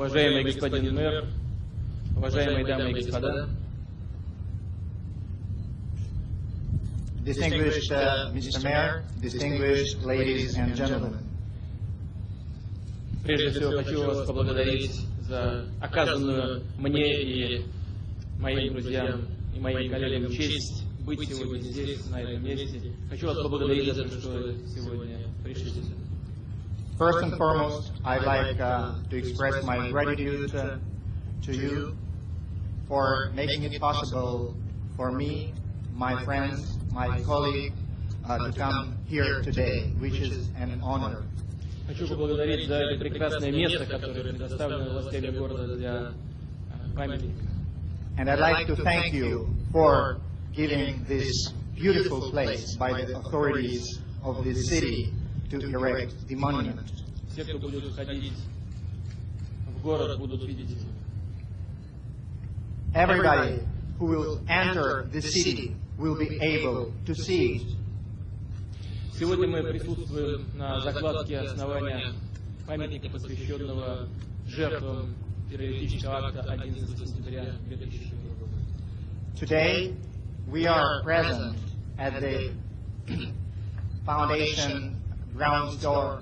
уважаемый господин мэр, уважаемые дамы и господа, Distinguished uh, Mr. Mayor, distinguished ladies and gentlemen, прежде всего хочу вас поблагодарить за оказанную мне и моим друзьям и моим коллегам честь быть сегодня здесь, на этом месте. Хочу вас поблагодарить за то, что сегодня пришли сюда. first and foremost, I'd like uh, to express my gratitude uh, to you for making it possible for me, my friends, my colleague, uh, to come here today, which is an honor. Хочу поблагодарить за это прекрасное место, которое предоставлено властями города для э, памятника. And I'd like to thank you for giving this beautiful place by the authorities of this city to erect the monument. Все, кто будет входить в город, будут видеть его. Everybody who will enter the city will be able to see it. Сегодня мы присутствуем на закладке основания памятника, посвященного жертвам террористического акта 11 сентября 2001 года. Today, we are present at the foundation ground store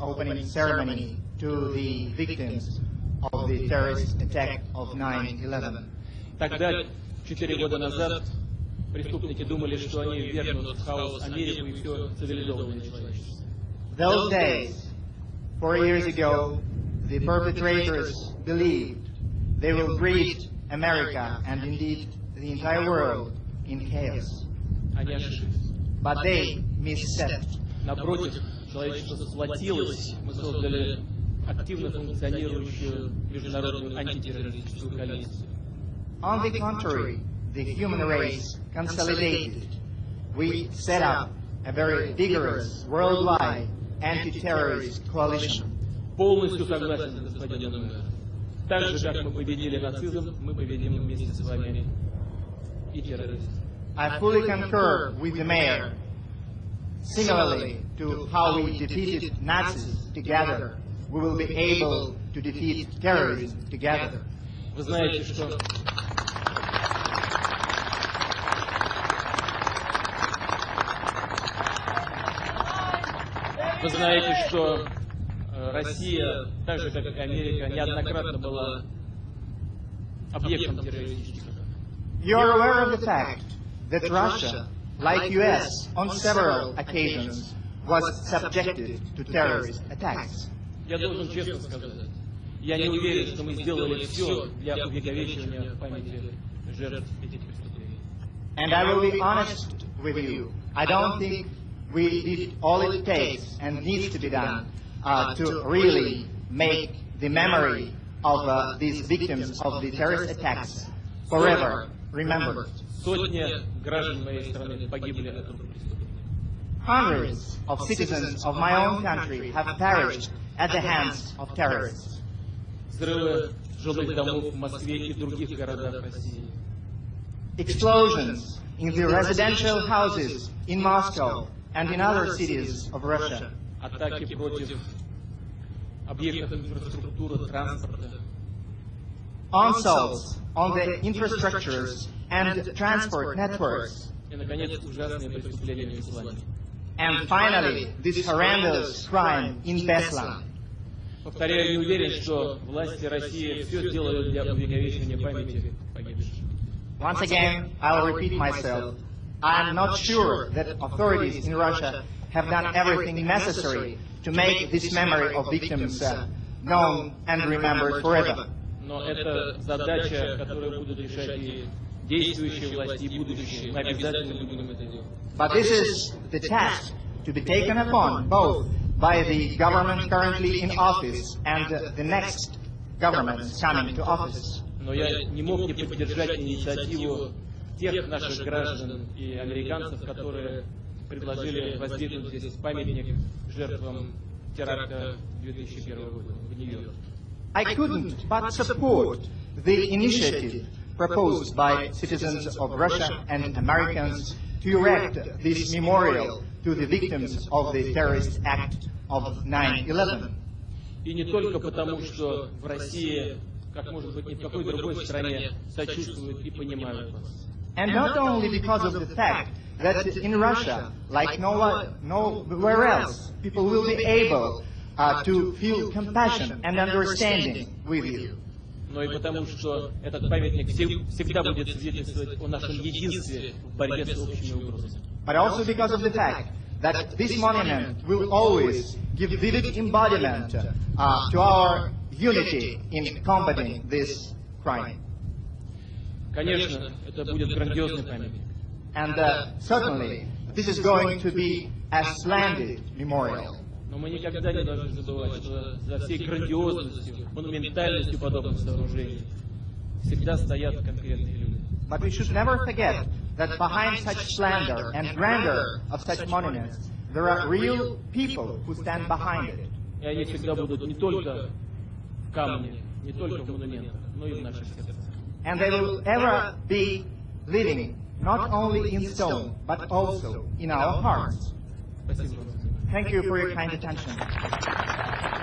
opening ceremony to the victims of the terrorist attack of 9-11. Тогда, четыре года назад, преступники думали, что они вернут в хаос Америку и все цивилизованное человечество. Those days, four years ago, the perpetrators believed they will greet America and indeed the entire world in chaos. Они ошиблись. But they misstepped. Напротив, человечество сплотилось, мы создали активно функционирующую международную антитеррористическую коалицию. On the contrary, the human race consolidated. We set up a very vigorous worldwide anti-terrorist coalition. Полностью согласен с господином мэром. Так же, как мы победили нацизм, мы победим вместе с вами и терроризм. I fully concur with the mayor. Similarly to how we defeated Nazis together, we will be able to defeat terrorism together. Вы знаете, что Вы знаете, что э, Россия, так же как и Америка, неоднократно была объектом террористических атак. You are aware of the fact that Russia, like US, on several occasions was subjected to terrorist attacks. Я должен честно сказать, я не уверен, что мы сделали все для увековечивания памяти жертв этих преступлений. And I will be honest with you. I don't think we did all it takes and needs to be done uh, to really make the memory of uh, these victims of the terrorist attacks forever remembered. Сотни граждан моей страны погибли от рук преступников. Hundreds of citizens of my own country have perished at the hands of terrorists. Взрывы жилых домов в Москве и других городах России. Explosions in the residential houses in Moscow and in other cities of Russia. Атаки против объектов инфраструктуры, транспорта. Onslaughts on the infrastructures and transport networks. And finally, this horrendous crime in Beslan. Повторяю, не уверен, что власти России все для памяти погибших. Once again, I'll repeat myself. I am not sure that authorities in Russia have done everything necessary to make this memory of victims uh, uh, known and remembered forever. Но это задача, которую будут решать и действующие власти, и будущие. Мы обязательно будем это делать. But this is the task to be taken upon both by the government currently in office and the next government coming to office. Но я не мог не поддержать инициативу тех наших граждан и американцев, которые предложили воздвигнуть здесь памятник жертвам теракта 2001 года в Нью-Йорке. I couldn't but support the initiative proposed by citizens of Russia and Americans to erect this memorial to the victims of the terrorist act of 9-11. И не только потому, что в России, как может быть ни в какой другой стране, сочувствуют и понимают вас. And not only because of the fact that in Russia, like no one, nowhere else, people will be able uh, to feel compassion and understanding with you. Но и потому, что этот памятник всег- всегда будет свидетельствовать о нашем единстве в борьбе с общими угрозами. but also because of the fact that this monument will always give vivid embodiment uh, to our unity in combating this crime. Конечно, это будет грандиозный памятник. And uh, certainly, this is going to be a splendid memorial. Но мы никогда не должны забывать, что за всей грандиозностью, монументальностью подобных сооружений всегда стоят конкретные люди. But we should never forget that behind such splendor and grandeur of such monuments, there are real people who stand behind it. И они всегда будут не только в камне, не только в монументах, но и в наших сердцах. And they will ever be living not only in stone, but also in our hearts. Спасибо вам. Thank you for your kind attention.